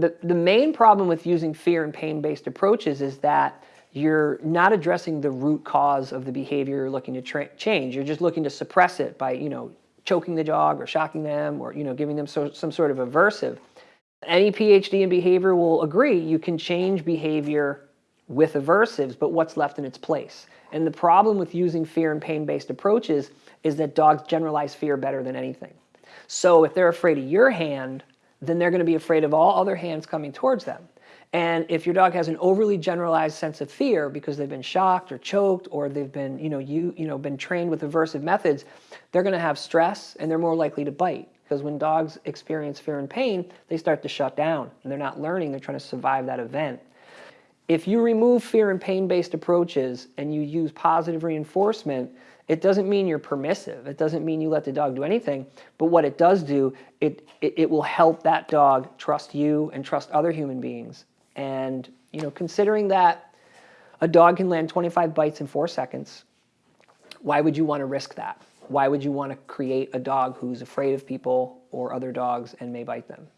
the, the main problem with using fear and pain-based approaches is that you're not addressing the root cause of the behavior you're looking to change. You're just looking to suppress it by, you know, choking the dog or shocking them or, you know, giving them so, some sort of aversive. Any PhD in behavior will agree you can change behavior with aversives, but what's left in its place? And the problem with using fear and pain-based approaches is that dogs generalize fear better than anything. So if they're afraid of your hand, then they're going to be afraid of all other hands coming towards them. And if your dog has an overly generalized sense of fear because they've been shocked or choked or they've been, you know, you, you know, been trained with aversive methods, they're going to have stress and they're more likely to bite. Because when dogs experience fear and pain, they start to shut down and they're not learning, they're trying to survive that event. If you remove fear and pain-based approaches and you use positive reinforcement, it doesn't mean you're permissive. It doesn't mean you let the dog do anything. But what it does do, it, it, it will help that dog trust you and trust other human beings. And you know, considering that a dog can land 25 bites in four seconds, why would you want to risk that? Why would you want to create a dog who's afraid of people or other dogs and may bite them?